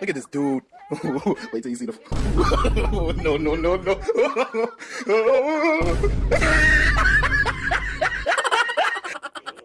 Look at this dude. Wait till you see the. no, no, no, no.